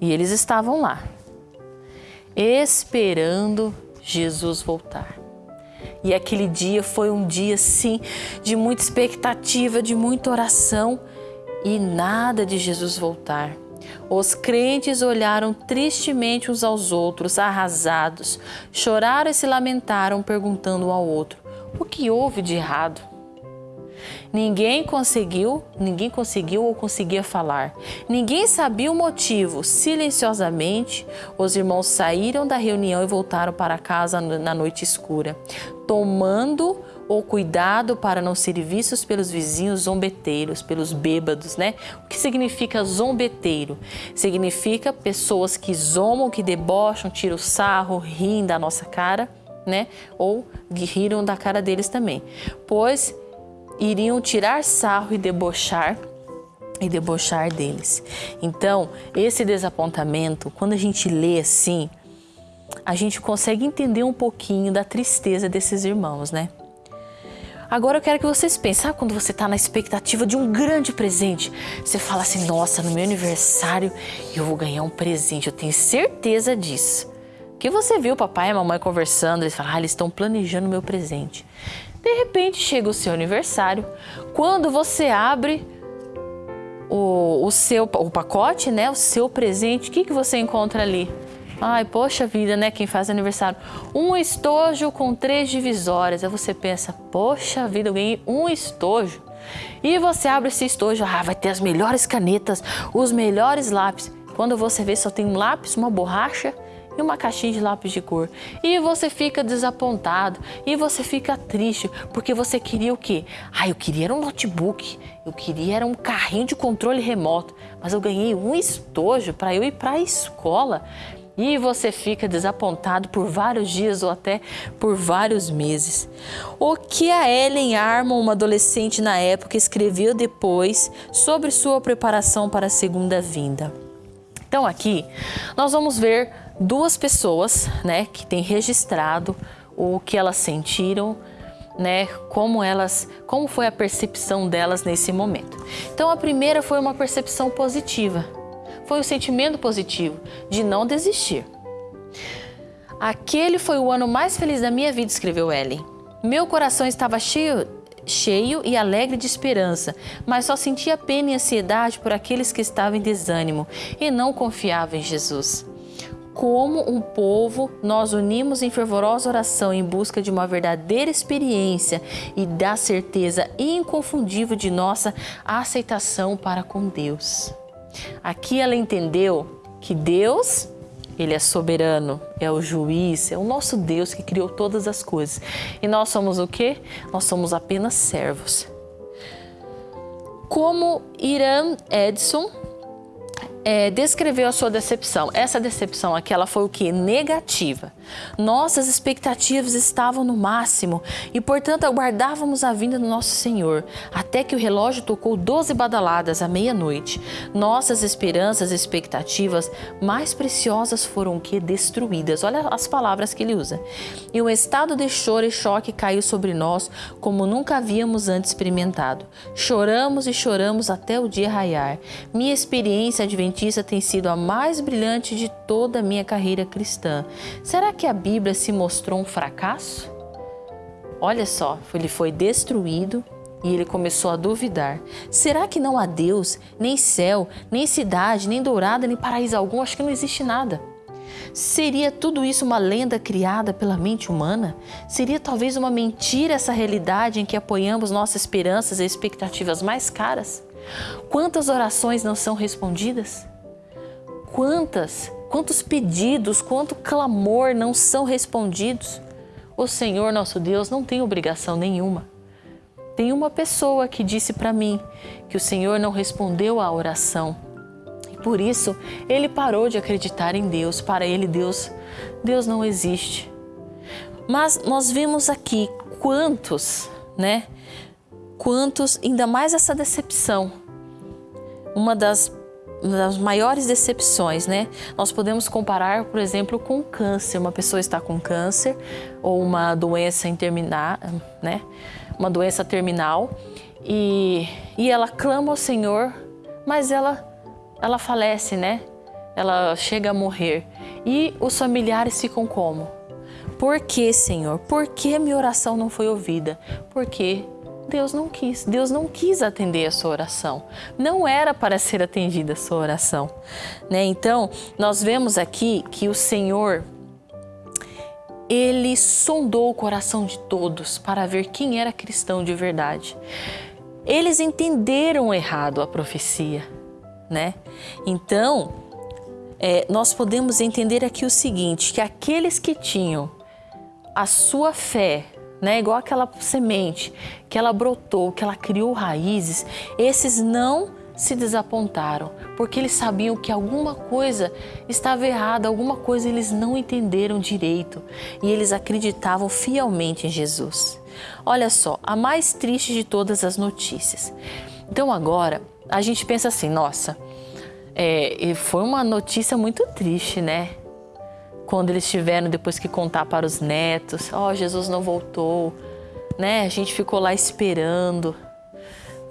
E eles estavam lá, esperando Jesus voltar. E aquele dia foi um dia, sim, de muita expectativa, de muita oração e nada de Jesus voltar. Os crentes olharam tristemente uns aos outros, arrasados, choraram e se lamentaram, perguntando um ao outro: o que houve de errado? Ninguém conseguiu, ninguém conseguiu ou conseguia falar. Ninguém sabia o motivo. Silenciosamente, os irmãos saíram da reunião e voltaram para casa na noite escura, tomando o cuidado para não serem vistos pelos vizinhos zombeteiros, pelos bêbados, né? O que significa zombeteiro? Significa pessoas que zombam, que debocham, tiram sarro, riem da nossa cara, né? Ou riram da cara deles também. Pois iriam tirar sarro e debochar e debochar deles. Então, esse desapontamento, quando a gente lê assim, a gente consegue entender um pouquinho da tristeza desses irmãos, né? Agora eu quero que vocês pensem, sabe quando você está na expectativa de um grande presente? Você fala assim, nossa, no meu aniversário eu vou ganhar um presente, eu tenho certeza disso. Que você viu o papai e a mamãe conversando, eles falam, ah, eles estão planejando meu presente. De repente chega o seu aniversário, quando você abre o, o seu o pacote, né, o seu presente, o que, que você encontra ali? Ai, poxa vida, né? Quem faz aniversário. Um estojo com três divisórias. Aí você pensa, poxa vida, eu ganhei um estojo. E você abre esse estojo, ah, vai ter as melhores canetas, os melhores lápis. Quando você vê, só tem um lápis, uma borracha e uma caixinha de lápis de cor. E você fica desapontado, e você fica triste, porque você queria o quê? Ah, eu queria um notebook, eu queria era um carrinho de controle remoto, mas eu ganhei um estojo para eu ir para a escola. E você fica desapontado por vários dias ou até por vários meses. O que a Ellen Armon, uma adolescente na época, escreveu depois sobre sua preparação para a segunda vinda. Então aqui nós vamos ver duas pessoas, né, que têm registrado o que elas sentiram, né, como elas, como foi a percepção delas nesse momento. Então a primeira foi uma percepção positiva, foi o sentimento positivo de não desistir. Aquele foi o ano mais feliz da minha vida, escreveu Ellen. Meu coração estava cheio, cheio e alegre de esperança, mas só sentia pena e ansiedade por aqueles que estavam em desânimo e não confiavam em Jesus como um povo, nós unimos em fervorosa oração em busca de uma verdadeira experiência e da certeza inconfundível de nossa aceitação para com Deus. Aqui ela entendeu que Deus, ele é soberano, é o juiz, é o nosso Deus que criou todas as coisas. E nós somos o quê? Nós somos apenas servos. Como Irã Edson é, descreveu a sua decepção. Essa decepção aqui, ela foi o que? Negativa. Nossas expectativas estavam no máximo e, portanto, aguardávamos a vinda do nosso Senhor, até que o relógio tocou 12 badaladas à meia-noite. Nossas esperanças e expectativas mais preciosas foram o que? Destruídas. Olha as palavras que ele usa. E um estado de choro e choque caiu sobre nós como nunca havíamos antes experimentado. Choramos e choramos até o dia raiar. Minha experiência adventista tem sido a mais brilhante de toda a minha carreira cristã. Será que a Bíblia se mostrou um fracasso? Olha só, ele foi destruído e ele começou a duvidar. Será que não há Deus, nem céu, nem cidade, nem dourada, nem paraíso algum? Acho que não existe nada. Seria tudo isso uma lenda criada pela mente humana? Seria talvez uma mentira essa realidade em que apoiamos nossas esperanças e expectativas mais caras? Quantas orações não são respondidas? Quantas Quantos pedidos, quanto clamor não são respondidos? O Senhor nosso Deus não tem obrigação nenhuma. Tem uma pessoa que disse para mim que o Senhor não respondeu à oração por isso ele parou de acreditar em Deus. Para ele, Deus, Deus não existe. Mas nós vemos aqui quantos, né? Quantos, ainda mais essa decepção. Uma das, uma das maiores decepções, né? Nós podemos comparar, por exemplo, com câncer. Uma pessoa está com câncer ou uma doença interminar, né? Uma doença terminal e, e ela clama ao Senhor, mas ela, ela falece, né? Ela chega a morrer. E os familiares ficam como? Por que, Senhor? Por que minha oração não foi ouvida? Porque Deus não quis. Deus não quis atender a sua oração. Não era para ser atendida a sua oração. Né? Então, nós vemos aqui que o Senhor ele sondou o coração de todos para ver quem era cristão de verdade. Eles entenderam errado a profecia, né? Então, é, nós podemos entender aqui o seguinte, que aqueles que tinham a sua fé, né, igual aquela semente que ela brotou, que ela criou raízes, esses não se desapontaram, porque eles sabiam que alguma coisa estava errada, alguma coisa eles não entenderam direito e eles acreditavam fielmente em Jesus. Olha só, a mais triste de todas as notícias. Então agora a gente pensa assim, nossa, é, foi uma notícia muito triste, né? Quando eles tiveram depois que contar para os netos, ó, oh, Jesus não voltou, né? A gente ficou lá esperando.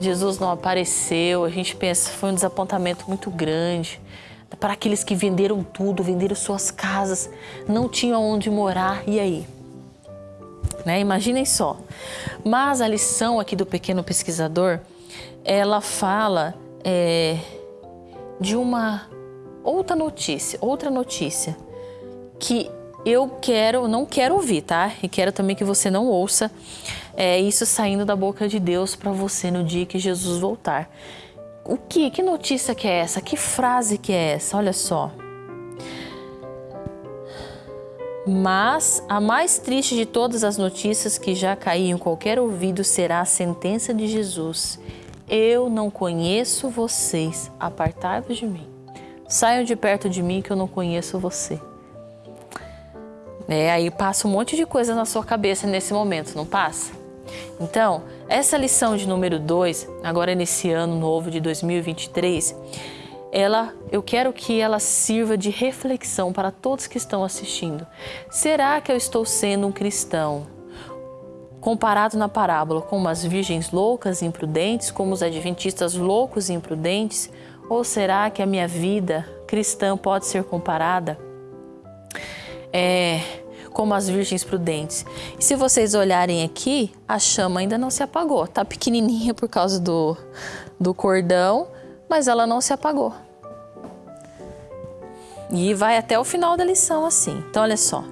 Jesus não apareceu, a gente pensa, foi um desapontamento muito grande. Para aqueles que venderam tudo, venderam suas casas, não tinham onde morar, e aí? Né? Imaginem só. Mas a lição aqui do pequeno pesquisador, ela fala é, de uma outra notícia, outra notícia que eu quero, não quero ouvir, tá? E quero também que você não ouça é, isso saindo da boca de Deus para você no dia que Jesus voltar. O que? Que notícia que é essa? Que frase que é essa? Olha só. Mas a mais triste de todas as notícias que já caíram em qualquer ouvido será a sentença de Jesus. Eu não conheço vocês, apartai-vos de mim. Saiam de perto de mim que eu não conheço você. É, aí passa um monte de coisa na sua cabeça nesse momento, não passa? Então, essa lição de número 2, agora nesse ano novo de 2023, ela, eu quero que ela sirva de reflexão para todos que estão assistindo. Será que eu estou sendo um cristão comparado na parábola com umas virgens loucas e imprudentes, como os adventistas loucos e imprudentes? Ou será que a minha vida cristã pode ser comparada é, como as virgens prudentes. E se vocês olharem aqui, a chama ainda não se apagou. Tá pequenininha por causa do, do cordão, mas ela não se apagou. E vai até o final da lição assim. Então, olha só.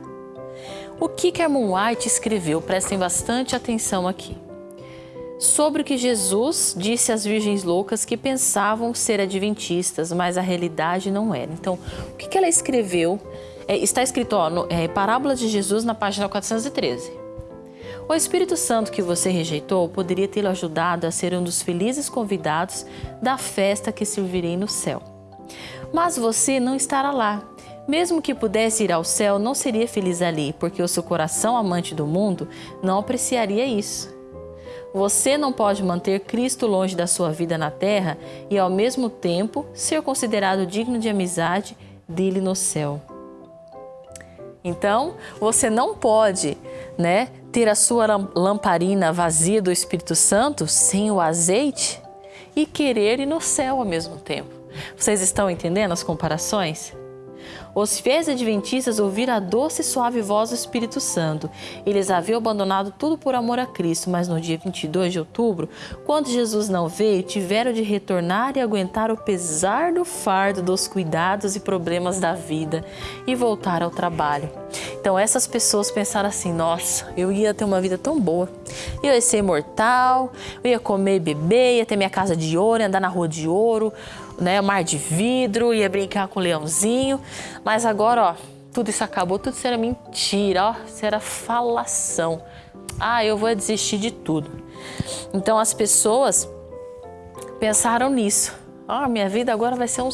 O que Kermon White escreveu, prestem bastante atenção aqui. Sobre o que Jesus disse às virgens loucas que pensavam ser adventistas, mas a realidade não era. Então, o que ela escreveu é, está escrito, ó, no, é, Parábola de Jesus na página 413. O Espírito Santo que você rejeitou poderia tê-lo ajudado a ser um dos felizes convidados da festa que servirei no céu. Mas você não estará lá. Mesmo que pudesse ir ao céu, não seria feliz ali, porque o seu coração amante do mundo não apreciaria isso. Você não pode manter Cristo longe da sua vida na terra e, ao mesmo tempo, ser considerado digno de amizade dele no céu. Então, você não pode, né, ter a sua lamparina vazia do Espírito Santo sem o azeite e querer ir no céu ao mesmo tempo. Vocês estão entendendo as comparações? Os fiéis adventistas ouviram a doce e suave voz do Espírito Santo. Eles haviam abandonado tudo por amor a Cristo, mas no dia 22 de outubro, quando Jesus não veio, tiveram de retornar e aguentar o pesar do fardo dos cuidados e problemas da vida e voltar ao trabalho. Então essas pessoas pensaram assim: nossa, eu ia ter uma vida tão boa, eu ia ser imortal, eu ia comer e beber, ia ter minha casa de ouro, ia andar na rua de ouro, né, mar de vidro, ia brincar com o leãozinho, mas agora, ó, tudo isso acabou, tudo isso era mentira, ó, isso era falação. Ah, eu vou desistir de tudo. Então as pessoas pensaram nisso, Ah, minha vida agora vai ser um,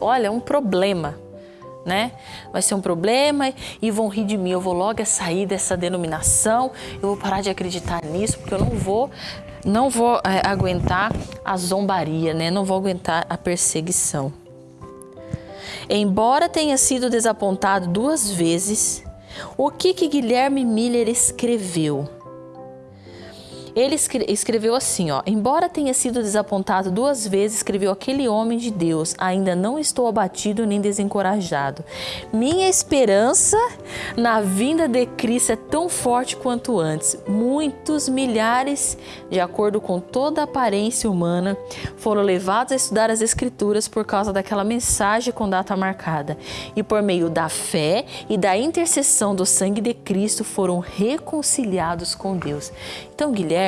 olha, um problema, né? Vai ser um problema e vão rir de mim. Eu vou logo sair dessa denominação. Eu vou parar de acreditar nisso porque eu não vou, não vou é, aguentar a zombaria, né? Não vou aguentar a perseguição. Embora tenha sido desapontado duas vezes, o que que Guilherme Miller escreveu? Ele escreveu assim, ó: Embora tenha sido desapontado duas vezes, escreveu aquele homem de Deus: Ainda não estou abatido nem desencorajado. Minha esperança na vinda de Cristo é tão forte quanto antes. Muitos milhares, de acordo com toda a aparência humana, foram levados a estudar as Escrituras por causa daquela mensagem com data marcada. E por meio da fé e da intercessão do sangue de Cristo foram reconciliados com Deus. Então, Guilherme,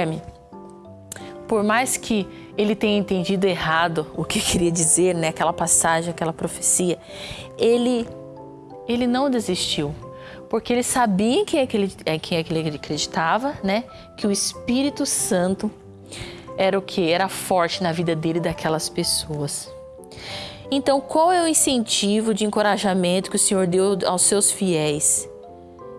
por mais que ele tenha entendido errado o que queria dizer, né, aquela passagem, aquela profecia, ele ele não desistiu, porque ele sabia em quem é que ele, em quem é que ele acreditava, né, que o Espírito Santo era o que era forte na vida dele e daquelas pessoas. Então, qual é o incentivo de encorajamento que o Senhor deu aos seus fiéis?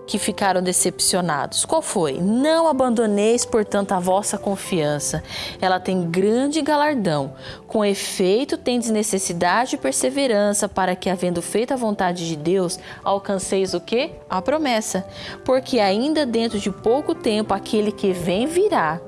Que ficaram decepcionados. Qual foi? Não abandoneis, portanto, a vossa confiança. Ela tem grande galardão. Com efeito, tendes necessidade e perseverança para que, havendo feito a vontade de Deus, alcanceis o que? A promessa. Porque ainda dentro de pouco tempo aquele que vem virá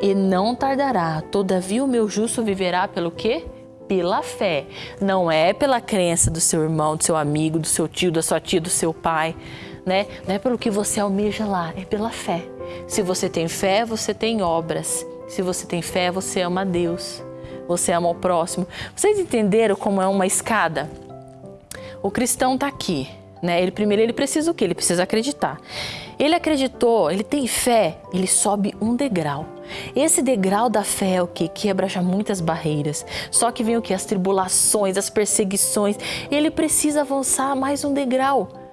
e não tardará. Todavia o meu justo viverá pelo quê? pela fé, não é pela crença do seu irmão, do seu amigo, do seu tio, da sua tia, do seu pai né? Não é pelo que você almeja lá, é pela fé. Se você tem fé, você tem obras. Se você tem fé, você ama a Deus. Você ama o próximo. Vocês entenderam como é uma escada? O cristão está aqui, né? Ele primeiro ele precisa o quê? Ele precisa acreditar. Ele acreditou, ele tem fé, ele sobe um degrau. Esse degrau da fé é o que quebra já muitas barreiras. Só que vem o que as tribulações, as perseguições. Ele precisa avançar mais um degrau.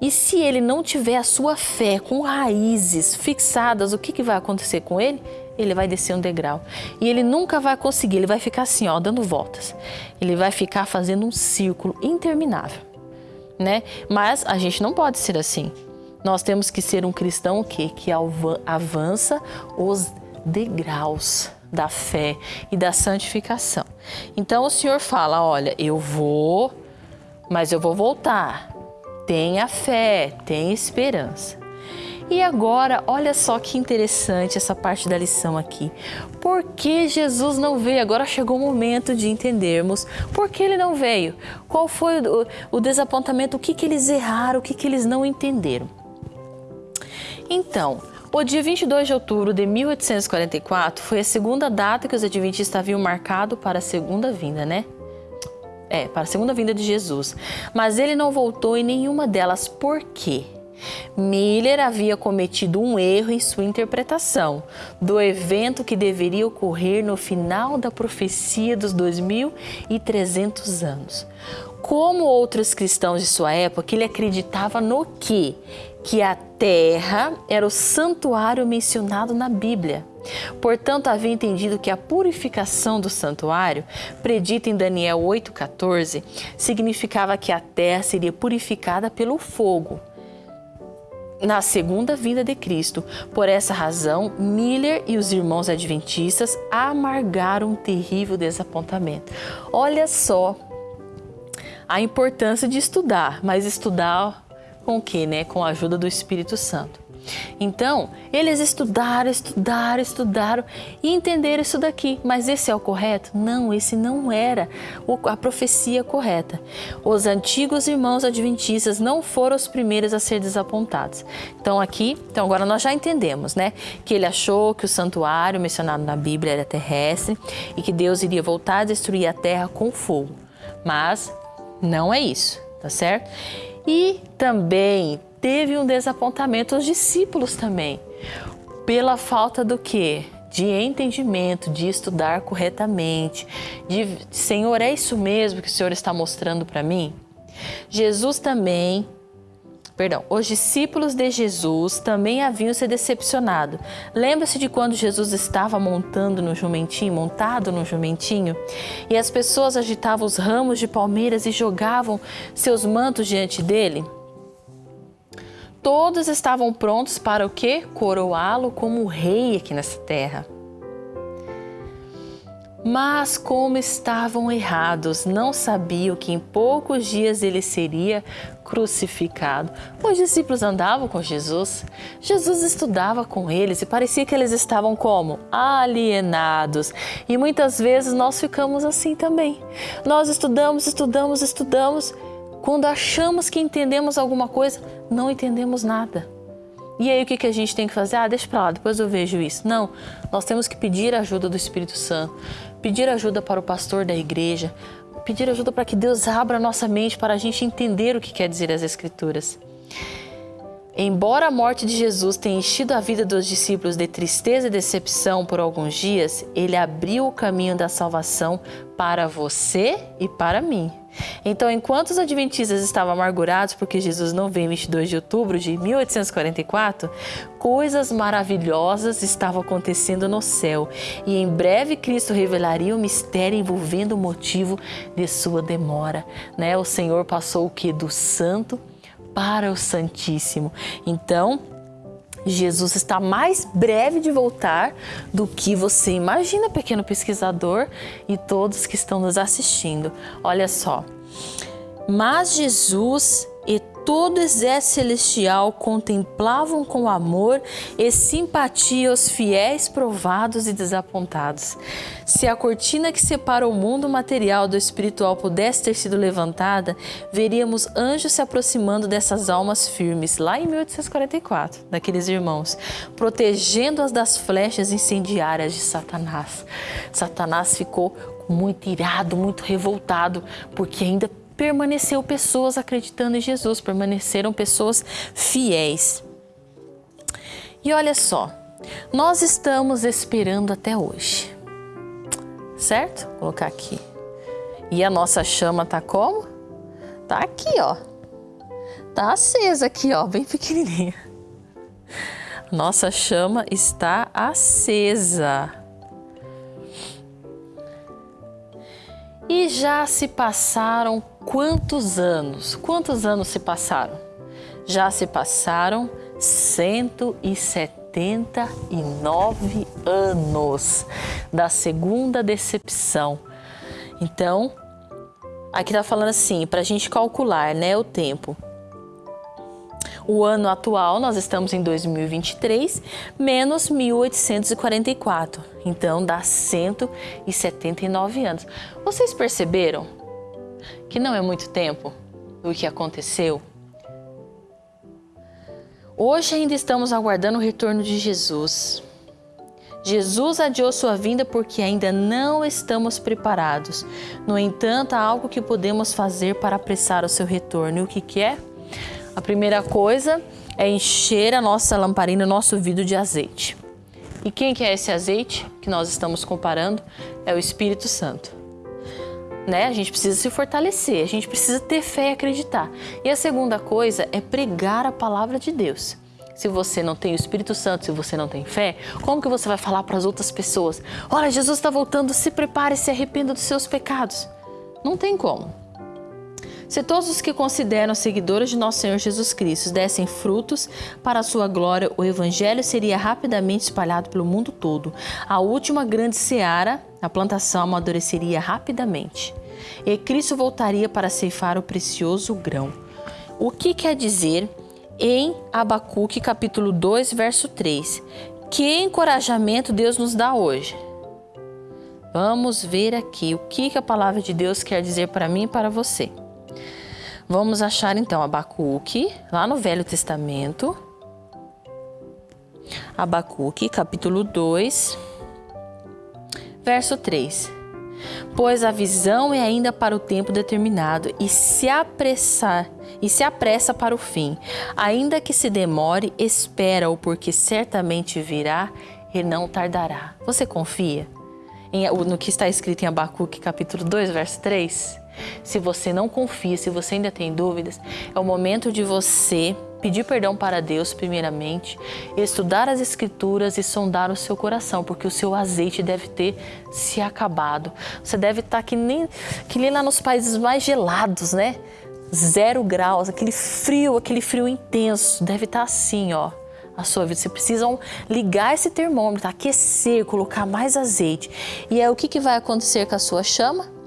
E se ele não tiver a sua fé com raízes fixadas, o que, que vai acontecer com ele? Ele vai descer um degrau. E ele nunca vai conseguir, ele vai ficar assim, ó, dando voltas. Ele vai ficar fazendo um círculo interminável, né? Mas a gente não pode ser assim. Nós temos que ser um cristão que que avança os degraus da fé e da santificação. Então o Senhor fala, olha, eu vou, mas eu vou voltar tenha fé, tenha esperança. E agora, olha só que interessante essa parte da lição aqui. Por que Jesus não veio? Agora chegou o momento de entendermos por que ele não veio. Qual foi o, o desapontamento, o que, que eles erraram, o que, que eles não entenderam. Então, o dia 22 de outubro de 1844 foi a segunda data que os adventistas haviam marcado para a segunda vinda, né? É, para a segunda vinda de Jesus. Mas ele não voltou em nenhuma delas. Por quê? Miller havia cometido um erro em sua interpretação do evento que deveria ocorrer no final da profecia dos 2300 anos. Como outros cristãos de sua época, ele acreditava no que? Que a terra era o santuário mencionado na Bíblia. Portanto, havia entendido que a purificação do santuário, predita em Daniel 8,14, significava que a terra seria purificada pelo fogo na segunda vinda de Cristo. Por essa razão, Miller e os irmãos adventistas amargaram um terrível desapontamento. Olha só a importância de estudar, mas estudar com o que, né? Com a ajuda do Espírito Santo. Então, eles estudaram, estudaram, estudaram e entenderam isso daqui. Mas esse é o correto? Não, esse não era a profecia correta. Os antigos irmãos adventistas não foram os primeiros a ser desapontados. Então, aqui, então agora nós já entendemos, né? Que ele achou que o santuário mencionado na Bíblia era terrestre e que Deus iria voltar a destruir a terra com fogo. Mas não é isso, tá certo? E também teve um desapontamento os discípulos também, pela falta do que? De entendimento, de estudar corretamente, de Senhor, é isso mesmo que o Senhor está mostrando para mim? Jesus também perdão, os discípulos de Jesus também haviam se decepcionado. Lembra-se de quando Jesus estava montando no jumentinho, montado no jumentinho, e as pessoas agitavam os ramos de palmeiras e jogavam seus mantos diante dele? Todos estavam prontos para o quê? Coroá-lo como rei aqui nessa terra. Mas como estavam errados, não sabiam que em poucos dias ele seria crucificado. Os discípulos andavam com Jesus, Jesus estudava com eles e parecia que eles estavam como? Alienados. E muitas vezes nós ficamos assim também. Nós estudamos, estudamos, estudamos. Quando achamos que entendemos alguma coisa, não entendemos nada. E aí o que, que a gente tem que fazer? Ah, deixa para lá, depois eu vejo isso. Não, nós temos que pedir a ajuda do Espírito Santo, pedir ajuda para o pastor da igreja, pedir ajuda para que Deus abra a nossa mente para a gente entender o que quer dizer as Escrituras. Embora a morte de Jesus tenha enchido a vida dos discípulos de tristeza e decepção por alguns dias, ele abriu o caminho da salvação para você e para mim. Então, enquanto os adventistas estavam amargurados porque Jesus não veio em 22 de outubro de 1844, coisas maravilhosas estavam acontecendo no céu e em breve Cristo revelaria o mistério envolvendo o motivo de sua demora. Né? O Senhor passou o que? Do santo para o Santíssimo. Então, Jesus está mais breve de voltar do que você imagina, pequeno pesquisador e todos que estão nos assistindo. Olha só. Mas Jesus e todo o exército celestial contemplavam com amor e simpatia os fiéis provados e desapontados. Se a cortina que separa o mundo material do espiritual pudesse ter sido levantada, veríamos anjos se aproximando dessas almas firmes, lá em 1844, daqueles irmãos, protegendo-as das flechas incendiárias de Satanás. Satanás ficou muito irado, muito revoltado, porque ainda permaneceu pessoas acreditando em Jesus, permaneceram pessoas fiéis. E olha só, nós estamos esperando até hoje, certo? Vou colocar aqui. E a nossa chama tá como? Tá aqui, ó. Tá acesa aqui, ó, bem pequenininha. Nossa chama está acesa. E já se passaram quantos anos? Quantos anos se passaram? Já se passaram 179 anos da segunda decepção. Então, aqui está falando assim, para a gente calcular né, o tempo. O ano atual, nós estamos em 2023, menos 1844. Então dá 179 anos. Vocês perceberam que não é muito tempo do que aconteceu? Hoje ainda estamos aguardando o retorno de Jesus. Jesus adiou sua vinda porque ainda não estamos preparados. No entanto, há algo que podemos fazer para apressar o seu retorno. E o que, que é? A primeira coisa é encher a nossa lamparina, nosso vidro de azeite. E quem que é esse azeite que nós estamos comparando? É o Espírito Santo. Né? A gente precisa se fortalecer, a gente precisa ter fé e acreditar. E a segunda coisa é pregar a palavra de Deus. Se você não tem o Espírito Santo, se você não tem fé, como que você vai falar para as outras pessoas? Olha, Jesus está voltando, se prepare, se arrependa dos seus pecados. Não tem como. Se todos os que consideram seguidores de nosso Senhor Jesus Cristo dessem frutos para a sua glória, o Evangelho seria rapidamente espalhado pelo mundo todo. A última grande seara, a plantação, amadureceria rapidamente. E Cristo voltaria para ceifar o precioso grão. O que quer dizer em Abacuque capítulo 2, verso 3? Que encorajamento Deus nos dá hoje? Vamos ver aqui o que a palavra de Deus quer dizer para mim e para você. Vamos achar então Abacuque, lá no Velho Testamento. Abacuque, capítulo 2, verso 3. Pois a visão é ainda para o tempo determinado e se apressar e se apressa para o fim. Ainda que se demore, espera-o, porque certamente virá e não tardará. Você confia? no que está escrito em Abacuque capítulo 2, verso 3? Se você não confia, se você ainda tem dúvidas, é o momento de você pedir perdão para Deus, primeiramente, estudar as Escrituras e sondar o seu coração, porque o seu azeite deve ter se acabado. Você deve estar que nem, que nem lá nos países mais gelados, né? Zero graus, aquele frio, aquele frio intenso. Deve estar assim, ó a sua vida. Você precisa ligar esse termômetro, aquecer, colocar mais azeite. E é o que, que vai acontecer com a sua chama?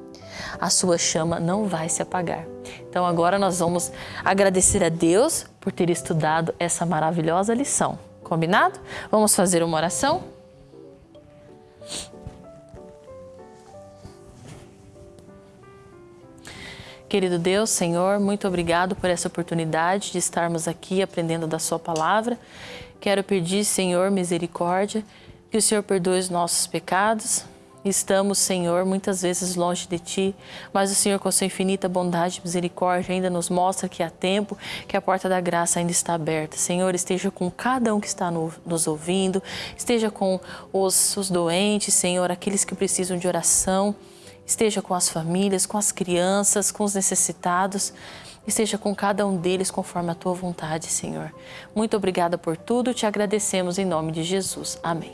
A sua chama não vai se apagar. Então agora nós vamos agradecer a Deus por ter estudado essa maravilhosa lição. Combinado? Vamos fazer uma oração? Querido Deus, Senhor, muito obrigado por essa oportunidade de estarmos aqui aprendendo da Sua palavra. Quero pedir, Senhor, misericórdia, que o Senhor perdoe os nossos pecados, Estamos, Senhor, muitas vezes longe de Ti, mas o Senhor, com Sua infinita bondade e misericórdia, ainda nos mostra que há tempo, que a porta da graça ainda está aberta. Senhor, esteja com cada um que está no, nos ouvindo, esteja com os, os doentes, Senhor, aqueles que precisam de oração, esteja com as famílias, com as crianças, com os necessitados. Esteja com cada um deles conforme a tua vontade, Senhor. Muito obrigada por tudo, te agradecemos em nome de Jesus. Amém.